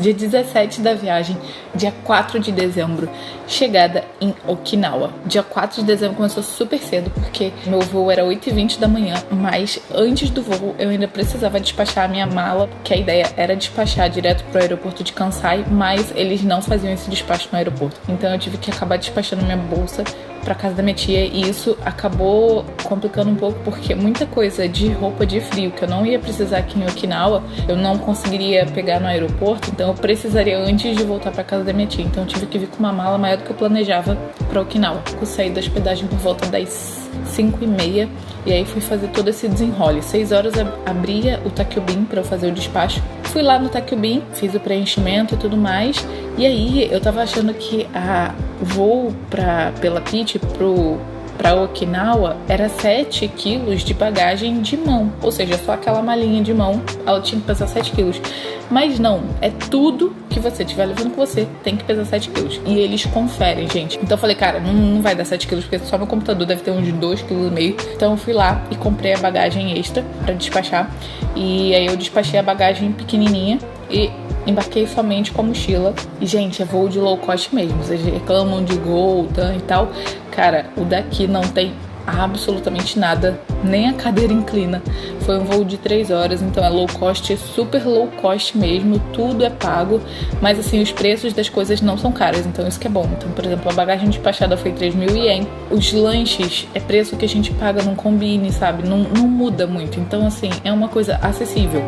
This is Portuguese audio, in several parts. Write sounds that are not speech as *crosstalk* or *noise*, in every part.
Dia 17 da viagem, dia 4 de dezembro, chegada em Okinawa. Dia 4 de dezembro começou super cedo, porque meu voo era 8h20 da manhã, mas antes do voo eu ainda precisava despachar a minha mala, que a ideia era despachar direto pro aeroporto de Kansai, mas eles não faziam esse despacho no aeroporto. Então eu tive que acabar despachando minha bolsa para casa da minha tia e isso acabou complicando um pouco porque muita coisa de roupa de frio que eu não ia precisar aqui em Okinawa, eu não conseguiria pegar no aeroporto, então eu precisaria antes de voltar para casa da minha tia. Então eu tive que vir com uma mala maior do que eu planejava para Okinawa. Eu saí da hospedagem por volta das 5 e meia e aí fui fazer todo esse desenrole. 6 horas abria o Takubin para eu fazer o despacho. Fui lá no Takubin, fiz o preenchimento e tudo mais. E aí eu tava achando que a voo pra, pela Pit pro para Okinawa era 7 quilos de bagagem de mão, ou seja, só aquela malinha de mão, ela tinha que pesar 7 quilos. Mas não, é tudo que você estiver levando com você tem que pesar 7 quilos. E eles conferem, gente. Então eu falei, cara, não, não vai dar 7 quilos, porque só meu computador deve ter uns 2,5 kg. Então eu fui lá e comprei a bagagem extra para despachar. E aí eu despachei a bagagem pequenininha e embarquei somente com a mochila. E, gente, é voo de low cost mesmo. Vocês reclamam de Gol, TAM e tal. Cara, o daqui não tem absolutamente nada, nem a cadeira inclina. Foi um voo de 3 horas, então é low cost, super low cost mesmo, tudo é pago, mas assim, os preços das coisas não são caras, então isso que é bom. Então, por exemplo, a bagagem despachada foi 3 mil ien, os lanches é preço que a gente paga num combine, sabe? Não, não muda muito, então assim, é uma coisa acessível.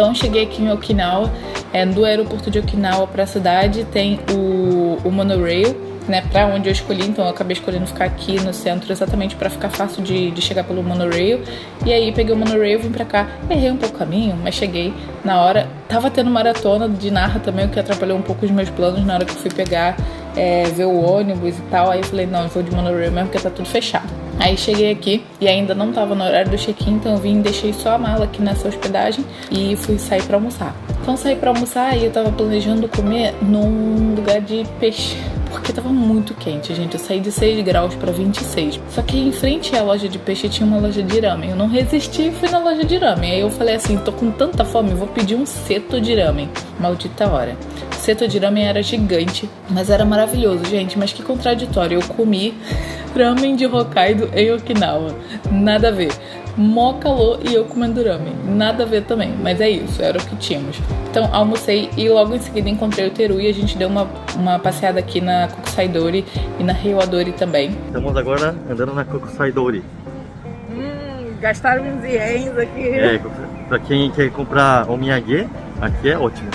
Então cheguei aqui em Okinawa, é, do aeroporto de Okinawa para a cidade tem o, o monorail, né, para onde eu escolhi, então eu acabei escolhendo ficar aqui no centro exatamente para ficar fácil de, de, chegar pelo monorail. E aí peguei o monorail, vim para cá, errei um pouco o caminho, mas cheguei na hora. Tava tendo maratona de Narra também, o que atrapalhou um pouco os meus planos na hora que eu fui pegar, é, ver o ônibus e tal. Aí eu falei, não, eu vou de monorail mesmo porque tá tudo fechado. Aí cheguei aqui e ainda não tava no horário do check-in, então eu vim, deixei só a mala aqui nessa hospedagem e fui sair para almoçar. Então saí para almoçar e eu tava planejando comer num lugar de peixe porque tava muito quente, gente. Eu saí de 6 graus para 26. Só que em frente à loja de peixe tinha uma loja de ramen. Eu não resisti e fui na loja de ramen. Aí eu falei assim: tô com tanta fome, vou pedir um seto de ramen. Maldita hora. O seto de ramen era gigante, mas era maravilhoso, gente. Mas que contraditório. Eu comi *laughs* ramen de Hokkaido em Okinawa. Nada a ver mó calor e eu comendo ramen. Nada a ver também, mas é isso, era o que tínhamos. Então almocei e logo em seguida encontrei o Teru e a gente deu uma, uma passeada aqui na Kokusaidori e na Reiwadori também. Estamos agora andando na Kokusaidori. Hum, gastaram uns ienes aqui. É, pra quem quer comprar omiyage, aqui é ótimo.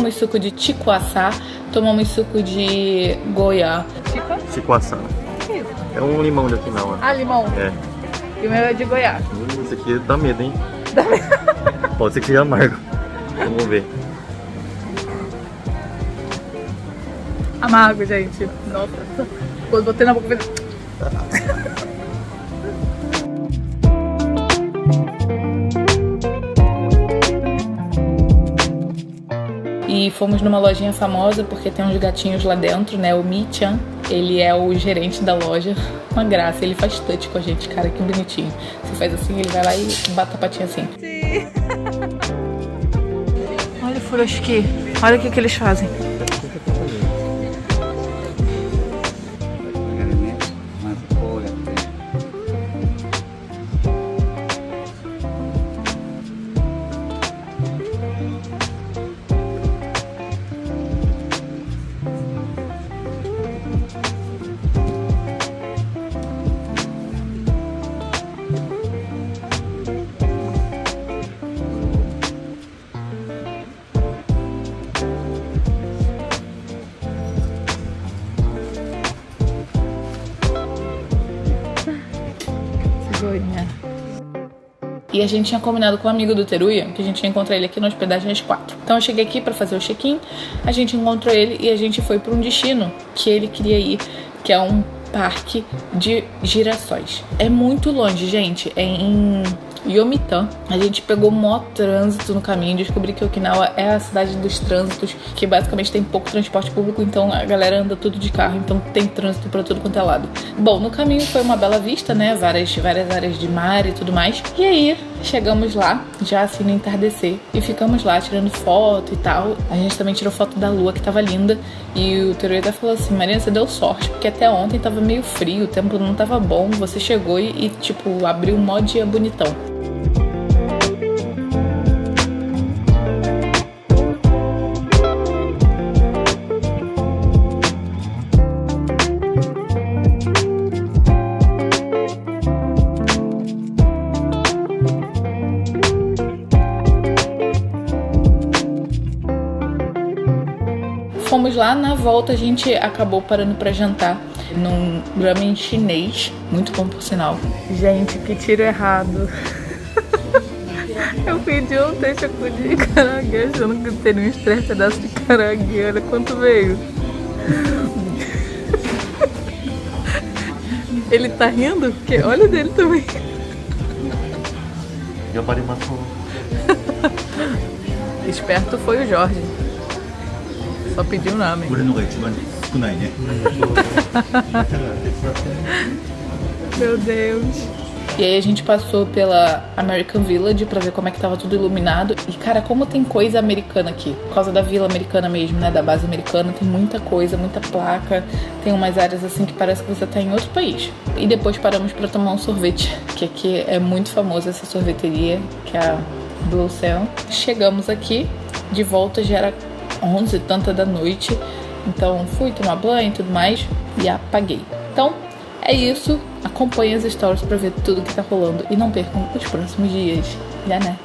Tomamos suco de ticuaçá, tomamos suco de goiá. Ticuaçá. É um limão de Okinawa. Ah, limão? É. E o meu é de goiá. Hum, esse aqui dá medo, hein? Dá medo. *laughs* Pode ser que seja amargo. Vamos ver. Amargo, gente. Nossa. Quando botei na boca... E fomos numa lojinha famosa porque tem uns gatinhos lá dentro, né? O Mi-chan, ele é o gerente da loja. Uma graça, ele faz touch com a gente, cara, que bonitinho. Você faz assim, ele vai lá e bate a patinha assim. Sim. *laughs* Olha o furoshiki. Olha o que, que eles fazem. E a gente tinha combinado com um amigo do Teruya que a gente ia encontrar ele aqui na hospedagem às quatro. Então eu cheguei aqui para fazer o check-in, a gente encontrou ele e a gente foi para um destino que ele queria ir, que é um parque de girassóis. É muito longe, gente. É em Yomitan. A gente pegou mó trânsito no caminho, descobri que Okinawa é a cidade dos trânsitos, que basicamente tem pouco transporte público, então a galera anda tudo de carro, então tem trânsito para tudo quanto é lado. Bom, no caminho foi uma bela vista, né? Várias, várias áreas de mar e tudo mais. E aí, chegamos lá, já assim no entardecer, e ficamos lá tirando foto e tal. A gente também tirou foto da lua, que tava linda, e o Terueta falou assim: Marina, você deu sorte, porque até ontem tava meio frio, o tempo não tava bom, você chegou e, e tipo, abriu um mó dia bonitão. Lá, na volta a gente acabou parando para jantar num ramen chinês, muito bom por sinal. Gente, que tiro errado. Eu pedi um texacu de caranguejo, achando que teria um estresse pedaço de caranguejo. Olha quanto veio. Ele tá rindo? Porque olha dele também. Eu parei uma Esperto foi o Jorge. Só pediu o nome. *laughs* Meu Deus. E aí a gente passou pela American Village pra ver como é que tava tudo iluminado. E cara, como tem coisa americana aqui. Por causa da vila americana mesmo, né? Da base americana, tem muita coisa, muita placa. Tem umas áreas assim que parece que você tá em outro país. E depois paramos para tomar um sorvete, que aqui é muito famosa essa sorveteria, que é a Blue Cell. Chegamos aqui, de volta já era 11 e tanta da noite. Então fui tomar banho e tudo mais e apaguei. Então é isso. Acompanhe as stories para ver tudo que tá rolando e não percam os próximos dias. Já né?